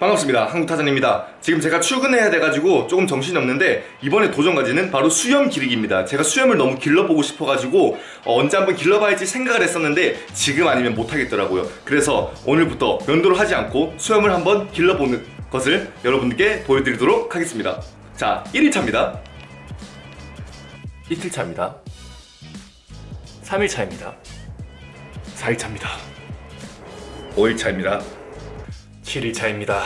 반갑습니다. 한국타잔입니다. 지금 제가 출근해야 돼가지고 조금 정신이 없는데 이번에 도전 과제는 바로 수염 기르기입니다. 제가 수염을 너무 길러보고 싶어가지고 어, 언제 한번 길러봐야지 생각을 했었는데 지금 아니면 못하겠더라고요. 그래서 오늘부터 면도를 하지 않고 수염을 한번 길러보는 것을 여러분들께 보여드리도록 하겠습니다. 자 1일차입니다 이틀차입니다. 3일차입니다. 4일차입니다. 5일차입니다. 7일차입니다.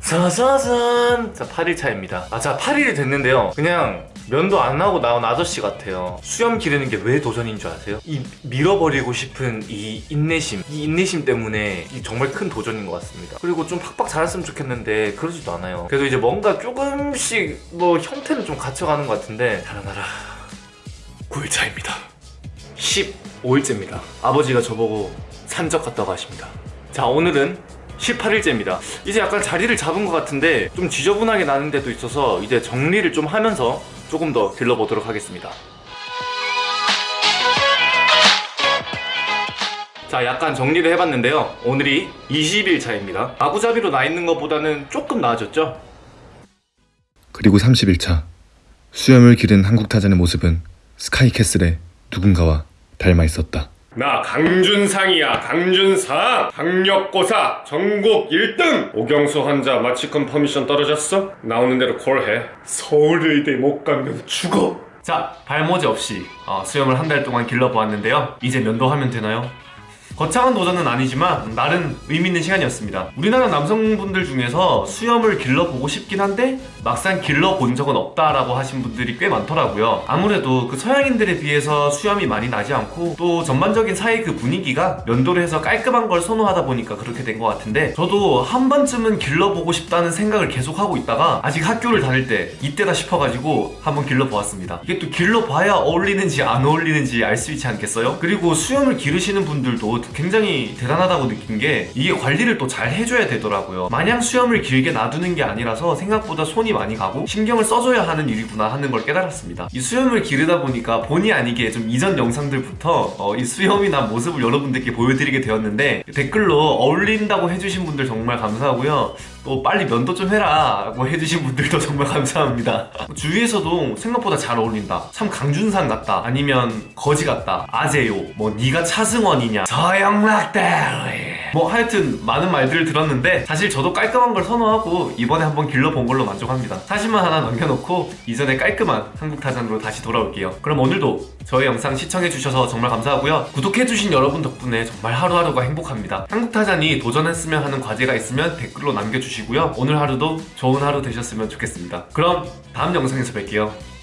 짜자잔 자 8일차입니다. 아자 8일이 됐는데요. 그냥 면도 안 하고 나온 아저씨 같아요. 수염 기르는 게 왜 도전인 줄 아세요? 이 밀어버리고 싶은 이 인내심 이 인내심 때문에 이 정말 큰 도전인 것 같습니다. 그리고 좀 팍팍 자랐으면 좋겠는데 그러지도 않아요. 그래도 이제 뭔가 조금씩 뭐 형태는 좀 갖춰가는 것 같은데 달아나라 9일차입니다. 15일째입니다. 아버지가 저보고 산적 갔다고 하십니다. 자 오늘은 18일째입니다. 이제 약간 자리를 잡은 것 같은데 좀 지저분하게 나는 데도 있어서 이제 정리를 좀 하면서 조금 더 길러보도록 하겠습니다. 자 약간 정리를 해봤는데요. 오늘이 20일 차입니다. 아구잡이로 나 있는 것보다는 조금 나아졌죠? 그리고 30일 차. 수염을 기른 한국 타잔의 모습은 스카이캐슬의 누군가와 닮아 있었다. 나 강준상이야 강준상 학력고사 전국 1등 오경수 환자 마취 confirmation 떨어졌어? 나오는 대로 call해 서울의대 못 가면 죽어 자 발모제 없이 어, 수염을 한 달 동안 길러보았는데요 이제 면도하면 되나요? 거창한 도전은 아니지만 나름 의미있는 시간이었습니다. 우리나라 남성분들 중에서 수염을 길러보고 싶긴 한데 막상 길러본 적은 없다라고 하신 분들이 꽤 많더라고요. 아무래도 그 서양인들에 비해서 수염이 많이 나지 않고 또 전반적인 사회 그 분위기가 면도를 해서 깔끔한 걸 선호하다 보니까 그렇게 된 것 같은데 저도 한 번쯤은 길러보고 싶다는 생각을 계속 하고 있다가 아직 학교를 다닐 때 이때다 싶어가지고 한번 길러보았습니다. 이게 또 길러봐야 어울리는지 안 어울리는지 알 수 있지 않겠어요? 그리고 수염을 기르시는 분들도 굉장히 대단하다고 느낀 게 이게 관리를 또 잘 해줘야 되더라고요. 마냥 수염을 길게 놔두는 게 아니라서 생각보다 손이 많이 가고 신경을 써줘야 하는 일이구나 하는 걸 깨달았습니다. 이 수염을 기르다 보니까 본의 아니게 좀 이전 영상들부터 어, 이 수염이나 모습을 여러분들께 보여드리게 되었는데 댓글로 어울린다고 해주신 분들 정말 감사하고요 또 빨리 면도 좀 해라. 라고 해주신 분들도 정말 감사합니다. 주위에서도 생각보다 잘 어울린다. 참 강준상 같다. 아니면 거지 같다. 아재요. 뭐 네가 차승원이냐. 저영락대 뭐 하여튼 많은 말들을 들었는데 사실 저도 깔끔한 걸 선호하고 이번에 한번 길러본 걸로 만족합니다. 사진만 하나 남겨놓고 이전에 깔끔한 한국타잔으로 다시 돌아올게요. 그럼 오늘도 저의 영상 시청해주셔서 정말 감사하고요. 구독해주신 여러분 덕분에 정말 하루하루가 행복합니다. 한국타잔이 도전했으면 하는 과제가 있으면 댓글로 남겨주시고요. 오늘 하루도 좋은 하루 되셨으면 좋겠습니다. 그럼 다음 영상에서 뵐게요